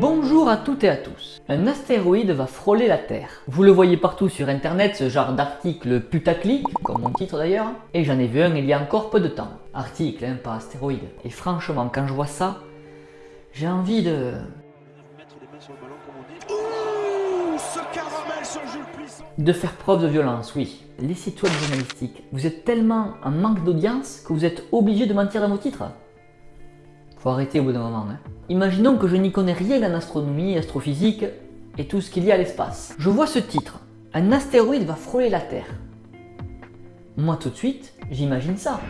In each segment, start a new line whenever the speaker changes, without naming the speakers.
Bonjour à toutes et à tous. Un astéroïde va frôler la Terre. Vous le voyez partout sur internet, ce genre d'article putaclic, comme mon titre d'ailleurs, et j'en ai vu un il y a encore peu de temps. Article, hein, pas astéroïde. Et franchement, quand je vois ça, j'ai envie de... De faire preuve de violence, oui. Les sites web journalistiques, vous êtes tellement en manque d'audience que vous êtes obligé de mentir dans vos titres Faut arrêter au bout d'un moment. Hein. Imaginons que je n'y connais rien en astronomie, astrophysique et tout ce qu'il y a à l'espace. Je vois ce titre. Un astéroïde va frôler la Terre. Moi tout de suite, j'imagine ça.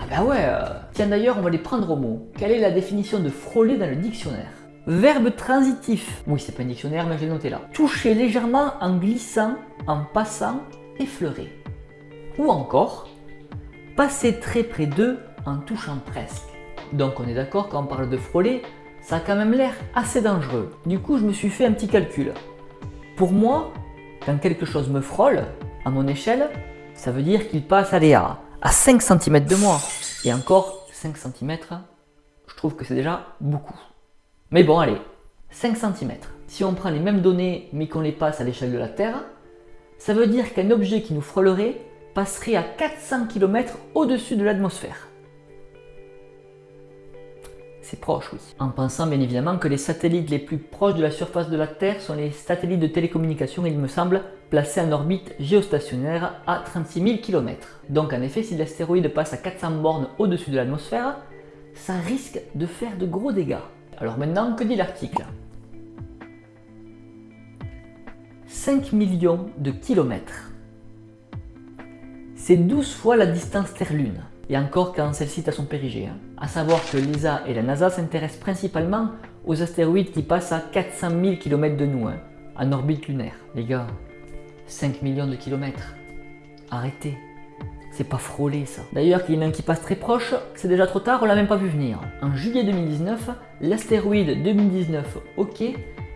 Ah bah ouais, euh, tiens d'ailleurs on va les prendre au mot. Quelle est la définition de frôler dans le dictionnaire? Verbe transitif. Oui, c'est pas un dictionnaire, mais je l'ai noté là. Toucher légèrement en glissant, en passant, effleurer. Ou encore, passer très près d'eux en touchant presque. Donc on est d'accord quand on parle de frôler, ça a quand même l'air assez dangereux. Du coup, je me suis fait un petit calcul. Pour moi, quand quelque chose me frôle, à mon échelle, ça veut dire qu'il passe allez, à, à 5 cm de moi. Et encore, 5 cm, je trouve que c'est déjà beaucoup. Mais bon, allez, 5 cm. Si on prend les mêmes données mais qu'on les passe à l'échelle de la Terre, ça veut dire qu'un objet qui nous frôlerait passerait à 400 km au-dessus de l'atmosphère. C'est proche, oui. En pensant bien évidemment que les satellites les plus proches de la surface de la Terre sont les satellites de télécommunication, il me semble, placés en orbite géostationnaire à 36 000 km. Donc en effet, si l'astéroïde passe à 400 bornes au-dessus de l'atmosphère, ça risque de faire de gros dégâts. Alors maintenant, que dit l'article? 5 millions de kilomètres. C'est 12 fois la distance Terre-Lune, et encore quand celle-ci est à son périgée. Hein. A savoir que l'ESA et la NASA s'intéressent principalement aux astéroïdes qui passent à 400 000 km de nous, hein, en orbite lunaire. Les gars, 5 millions de kilomètres. Arrêtez. C'est pas frôlé ça. D'ailleurs, qu'il y en a un qui passe très proche, c'est déjà trop tard, on l'a même pas vu venir. En juillet 2019, l'astéroïde 2019 OK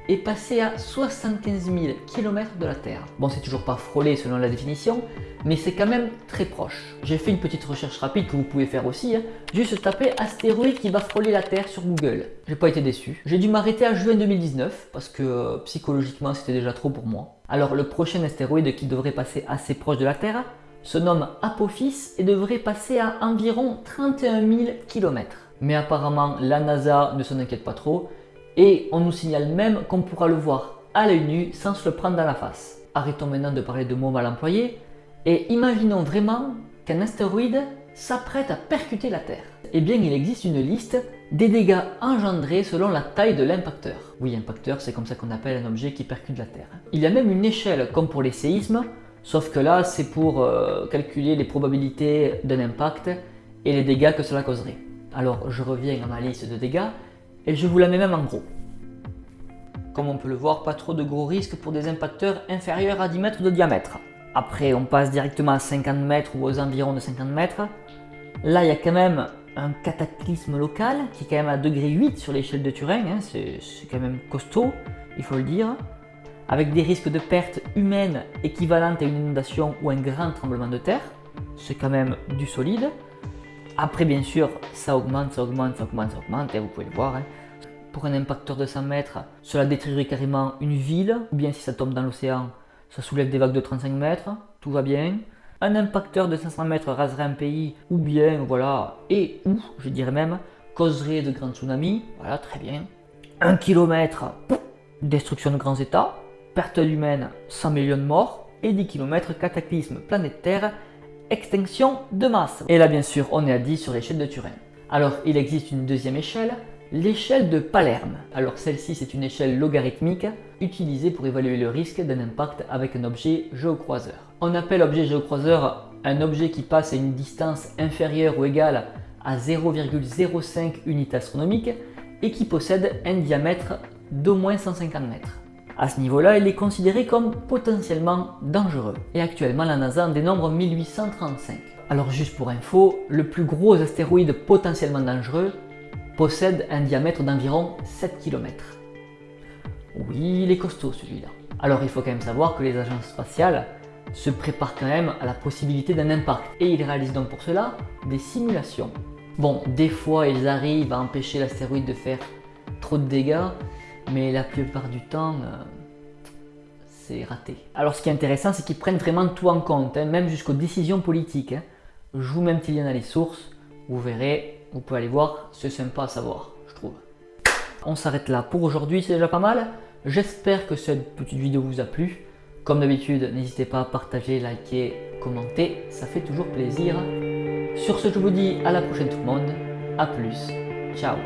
est passé à 75 000 km de la Terre. Bon, c'est toujours pas frôlé selon la définition, mais c'est quand même très proche. J'ai fait une petite recherche rapide que vous pouvez faire aussi, hein. juste taper astéroïde qui va frôler la Terre sur Google. J'ai pas été déçu. J'ai dû m'arrêter à juin 2019 parce que euh, psychologiquement c'était déjà trop pour moi. Alors le prochain astéroïde qui devrait passer assez proche de la Terre, se nomme Apophis et devrait passer à environ 31 000 km. Mais apparemment, la NASA ne s'en inquiète pas trop et on nous signale même qu'on pourra le voir à l'œil nu sans se le prendre dans la face. Arrêtons maintenant de parler de mots mal employés et imaginons vraiment qu'un astéroïde s'apprête à percuter la Terre. Eh bien, il existe une liste des dégâts engendrés selon la taille de l'impacteur. Oui, impacteur, c'est comme ça qu'on appelle un objet qui percute la Terre. Il y a même une échelle, comme pour les séismes, Sauf que là, c'est pour euh, calculer les probabilités d'un impact et les dégâts que cela causerait. Alors, je reviens à ma liste de dégâts et je vous la mets même en gros. Comme on peut le voir, pas trop de gros risques pour des impacteurs inférieurs à 10 mètres de diamètre. Après, on passe directement à 50 mètres ou aux environs de 50 mètres. Là, il y a quand même un cataclysme local qui est quand même à degré 8 sur l'échelle de Turing. Hein. C'est quand même costaud, il faut le dire avec des risques de perte humaine équivalentes à une inondation ou un grand tremblement de terre. C'est quand même du solide. Après, bien sûr, ça augmente, ça augmente, ça augmente, ça augmente, et vous pouvez le voir. Hein. Pour un impacteur de 100 mètres, cela détruirait carrément une ville, ou bien si ça tombe dans l'océan, ça soulève des vagues de 35 mètres, tout va bien. Un impacteur de 500 mètres raserait un pays, ou bien, voilà, et ou, je dirais même, causerait de grands tsunamis, voilà, très bien. Un kilomètre, destruction de grands états, perte humaine 100 millions de morts et 10 km cataclysme planétaire, extinction de masse. Et là bien sûr on est à 10 sur l'échelle de Turing. Alors il existe une deuxième échelle, l'échelle de Palerme. Alors celle-ci c'est une échelle logarithmique utilisée pour évaluer le risque d'un impact avec un objet géocroiseur. On appelle objet géocroiseur un objet qui passe à une distance inférieure ou égale à 0,05 unités astronomiques et qui possède un diamètre d'au moins 150 mètres. À ce niveau-là, il est considéré comme potentiellement dangereux. Et actuellement, la NASA en dénombre 1835. Alors juste pour info, le plus gros astéroïde potentiellement dangereux possède un diamètre d'environ 7 km. Oui, il est costaud celui-là. Alors il faut quand même savoir que les agences spatiales se préparent quand même à la possibilité d'un impact et ils réalisent donc pour cela des simulations. Bon, des fois ils arrivent à empêcher l'astéroïde de faire trop de dégâts, mais la plupart du temps, euh, c'est raté. Alors ce qui est intéressant, c'est qu'ils prennent vraiment tout en compte, hein, même jusqu'aux décisions politiques. Je vous mets un petit lien dans les sources, vous verrez, vous pouvez aller voir, c'est sympa à savoir, je trouve. On s'arrête là pour aujourd'hui, c'est déjà pas mal. J'espère que cette petite vidéo vous a plu. Comme d'habitude, n'hésitez pas à partager, liker, commenter, ça fait toujours plaisir. Sur ce, je vous dis à la prochaine tout le monde. A plus. Ciao